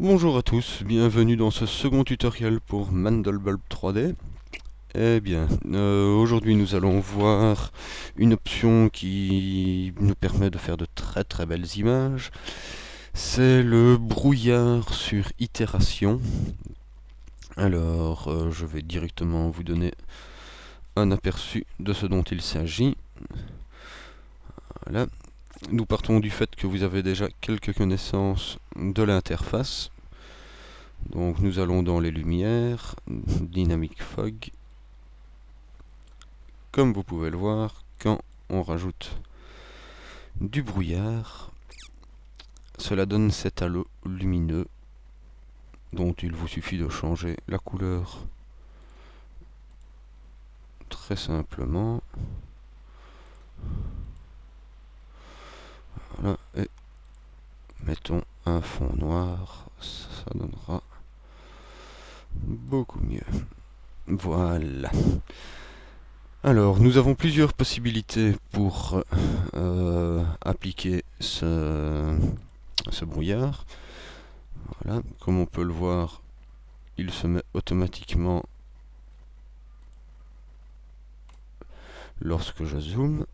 Bonjour à tous, bienvenue dans ce second tutoriel pour Mandelbulb 3D. Eh bien, euh, aujourd'hui nous allons voir une option qui nous permet de faire de très très belles images. C'est le brouillard sur itération. Alors, euh, je vais directement vous donner un aperçu de ce dont il s'agit. Voilà. Nous partons du fait que vous avez déjà quelques connaissances de l'interface. Donc nous allons dans les lumières, Dynamic Fog. Comme vous pouvez le voir, quand on rajoute du brouillard, cela donne cet halo lumineux dont il vous suffit de changer la couleur très simplement. Voilà, et mettons un fond noir, ça donnera beaucoup mieux. Voilà. Alors, nous avons plusieurs possibilités pour euh, appliquer ce, ce brouillard. Voilà, comme on peut le voir, il se met automatiquement lorsque je zoome.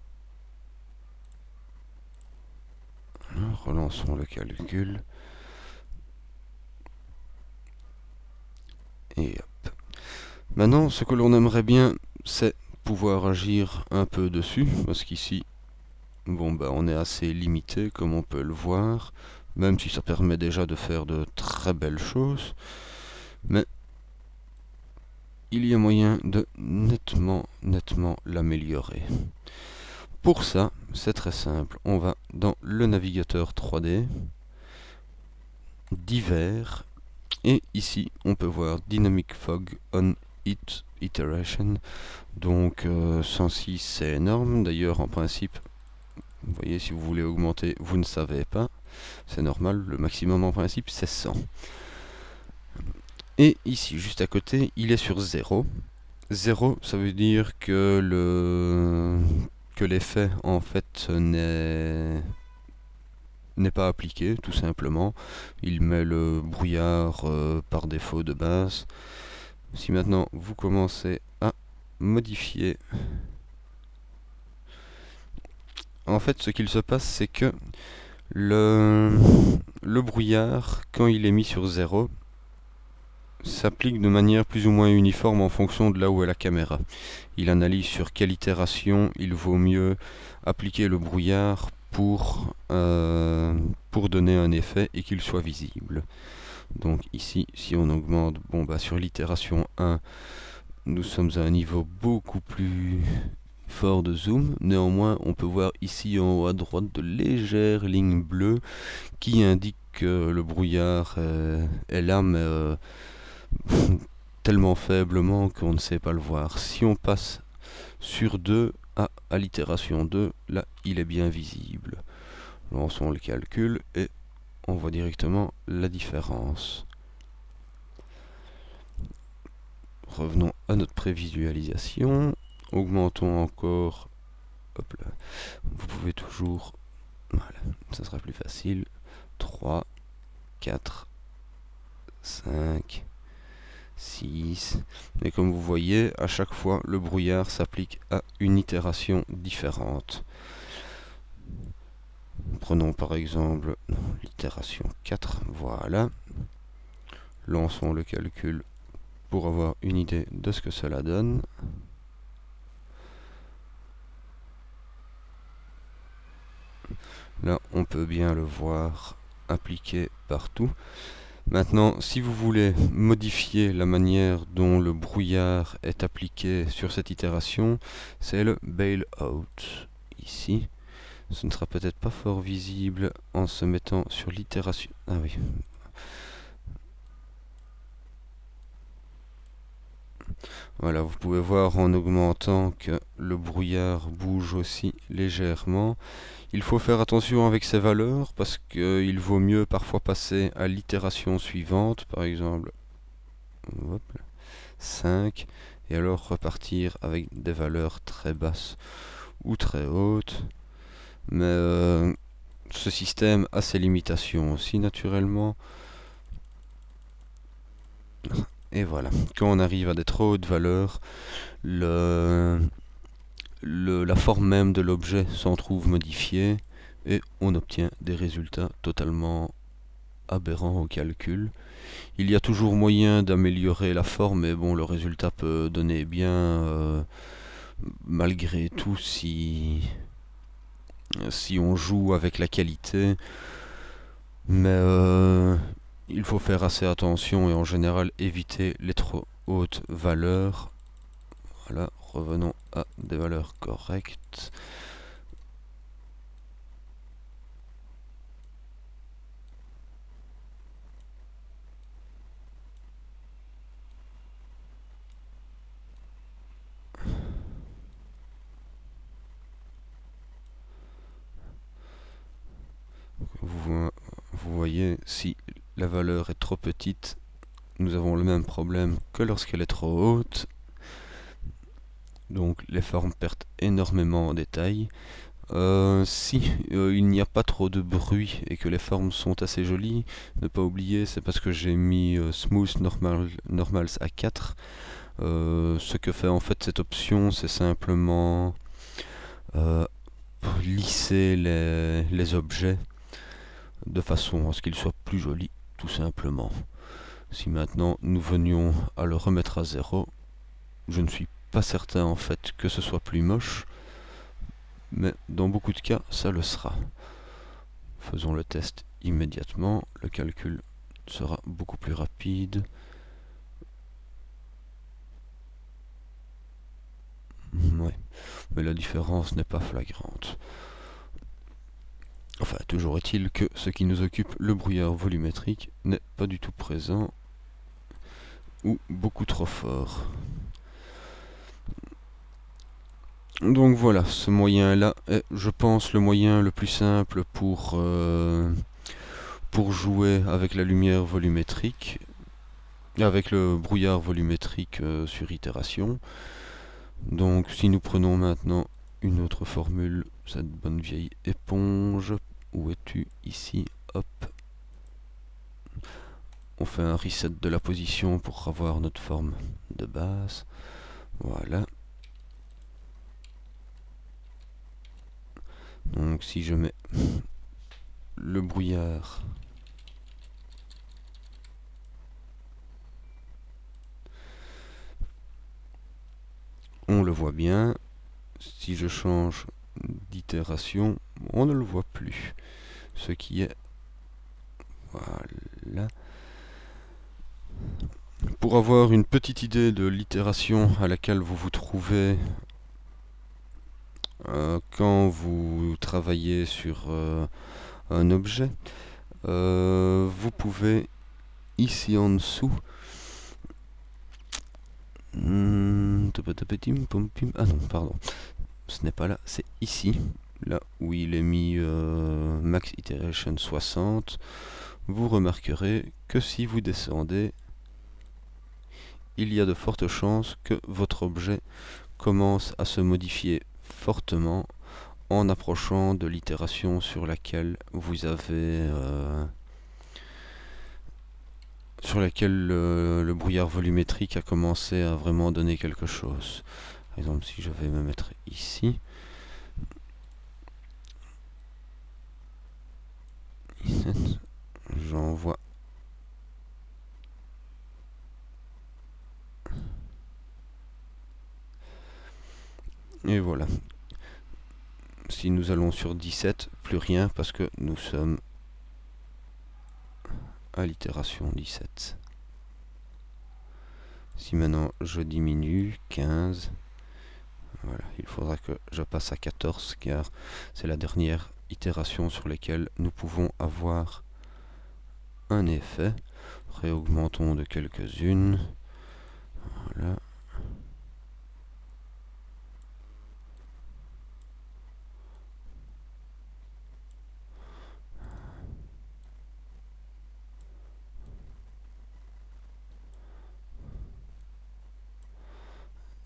Relançons le calcul. Et hop. Maintenant, ce que l'on aimerait bien, c'est pouvoir agir un peu dessus, parce qu'ici, bon bah on est assez limité, comme on peut le voir, même si ça permet déjà de faire de très belles choses, mais il y a moyen de nettement, nettement l'améliorer. Pour ça, c'est très simple. On va dans le navigateur 3D, divers, et ici on peut voir Dynamic Fog on It Iteration. Donc 106 euh, c'est énorme. D'ailleurs en principe, vous voyez si vous voulez augmenter, vous ne savez pas. C'est normal, le maximum en principe c'est 100. Et ici, juste à côté, il est sur 0. 0, ça veut dire que le l'effet en fait n'est n'est pas appliqué tout simplement. Il met le brouillard euh, par défaut de base. Si maintenant vous commencez à modifier en fait ce qu'il se passe c'est que le, le brouillard quand il est mis sur 0 s'applique de manière plus ou moins uniforme en fonction de là où est la caméra. Il analyse sur quelle itération il vaut mieux appliquer le brouillard pour, euh, donner un effet et qu'il soit visible. Donc ici, si on augmente, bon bah sur l'itération 1, nous sommes à un niveau beaucoup plus fort de zoom. Néanmoins, on peut voir ici en haut à droite de légères lignes bleues qui indiquent que le brouillard est là, mais euh, tellement faiblement qu'on ne sait pas le voir. Si on passe sur 2 à, à l'itération 2, là il est bien visible. Lançons le calcul et on voit directement la différence. Revenons à notre prévisualisation. Augmentons encore. Vous pouvez toujours... Voilà, ça sera plus facile. 3, 4, 5, 6. Et comme vous voyez, à chaque fois, le brouillard s'applique à une itération différente. Prenons par exemple l'itération 4, voilà. Lançons le calcul pour avoir une idée de ce que cela donne. Là, on peut bien le voir appliqué partout. Maintenant, si vous voulez modifier la manière dont le brouillard est appliqué sur cette itération, c'est le bail out ici. Ce ne sera peut-être pas fort visible en se mettant sur l'itération. Ah oui. Voilà, vous pouvez voir en augmentant que le brouillard bouge aussi légèrement. Il faut faire attention avec ces valeurs parce qu'il vaut mieux parfois passer à l'itération suivante, par exemple 5, et alors repartir avec des valeurs très basses ou très hautes. Mais euh, ce système a ses limitations aussi naturellement. Et voilà, quand on arrive à des trop hautes valeurs, le, la forme même de l'objet s'en trouve modifiée et on obtient des résultats totalement aberrants au calcul. Il y a toujours moyen d'améliorer la forme, mais bon, le résultat peut donner bien euh, malgré tout si, si on joue avec la qualité. Mais euh, il faut faire assez attention et en général éviter les trop hautes valeurs. Voilà, revenons à des valeurs correctes. Vous, voyez, si la valeur est trop petite, nous avons le même problème que lorsqu'elle est trop haute. Donc les formes perdent énormément en détail. Euh, si euh, il n'y a pas trop de bruit et que les formes sont assez jolies, ne pas oublier, c'est parce que j'ai mis euh, Smooth normal, Normals à 4. ce que fait en fait cette option, c'est simplement lisser les objets de façon à ce qu'ils soient plus jolis, tout simplement. Si maintenant nous venions à le remettre à zéro, je ne suis pas certain en fait que ce soit plus moche, mais dans beaucoup de cas, ça le sera. Faisons le test immédiatement, le calcul sera beaucoup plus rapide. Mais la différence n'est pas flagrante. Enfin, toujours est-il que ce qui nous occupe, le brouillard volumétrique, n'est pas du tout présent ou beaucoup trop fort. Donc voilà, ce moyen-là est, je pense, le moyen le plus simple pour, euh, jouer avec la lumière volumétrique, avec le brouillard volumétrique euh, sur itération. Donc si nous prenons maintenant une autre formule, cette bonne vieille éponge, où es-tu Ici, hop. On fait un reset de la position pour avoir notre forme de base. Voilà. Donc si je mets le brouillard on le voit bien. Si je change d'itération, on ne le voit plus. Ce qui est... Voilà. Pour avoir une petite idée de l'itération à laquelle vous vous trouvez euh, quand vous travaillez sur euh, un objet, euh, vous pouvez ici en dessous hmm, ah pardon. Ce n'est pas là, c'est ici. Là où il est mis Max Iteration 60. Vous remarquerez que si vous descendez, il y a de fortes chances que votre objet commence à se modifier fortement en approchant de l'itération sur laquelle vous avez euh, sur laquelle le, brouillard volumétrique a commencé à vraiment donner quelque chose. Par exemple, si je vais me mettre ici, j'envoie Et voilà. Si nous allons sur 17, plus rien parce que nous sommes à l'itération 17. Si maintenant je diminue 15, voilà, il faudra que je passe à 14 car c'est la dernière itération sur laquelle nous pouvons avoir un effet. Réaugmentons de quelques-unes. Voilà.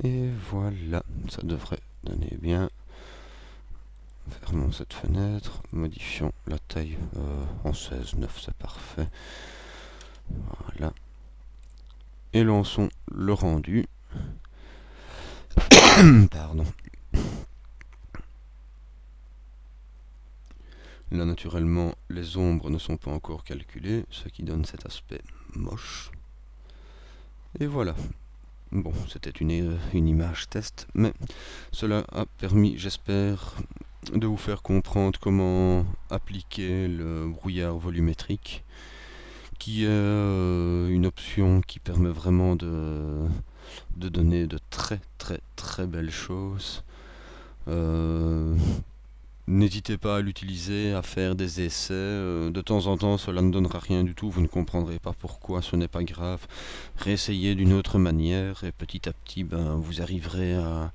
Et voilà, ça devrait donner bien. Fermons cette fenêtre, modifions la taille euh, en 16, 9, c'est parfait. Voilà. et lançons le rendu. Pardon. Là, naturellement, les ombres ne sont pas encore calculées, ce qui donne cet aspect moche. Et voilà. Bon, c'était une, euh, une image test, mais cela a permis, j'espère, de vous faire comprendre comment appliquer le brouillard volumétrique, qui est euh, une option qui permet vraiment de, de donner de très très très belles choses. Euh, N'hésitez pas à l'utiliser, à faire des essais. Euh, de temps en temps, cela ne donnera rien du tout. Vous ne comprendrez pas pourquoi, ce n'est pas grave. Réessayez d'une autre manière et petit à petit, ben, vous arriverez à,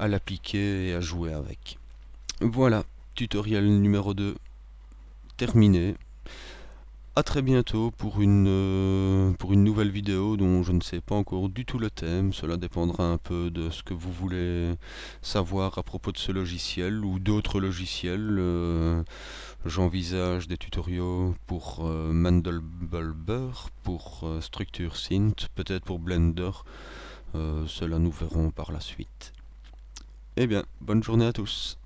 à l'appliquer et à jouer avec. Voilà, tutoriel numéro 2 terminé. Très bientôt pour une, euh, pour une nouvelle vidéo dont je ne sais pas encore du tout le thème. Cela dépendra un peu de ce que vous voulez savoir à propos de ce logiciel ou d'autres logiciels. Euh, j'envisage des tutoriaux pour euh, Mandelbulber, pour Structure Synth, peut-être pour Blender. cela nous verrons par la suite. Eh bien, bonne journée à tous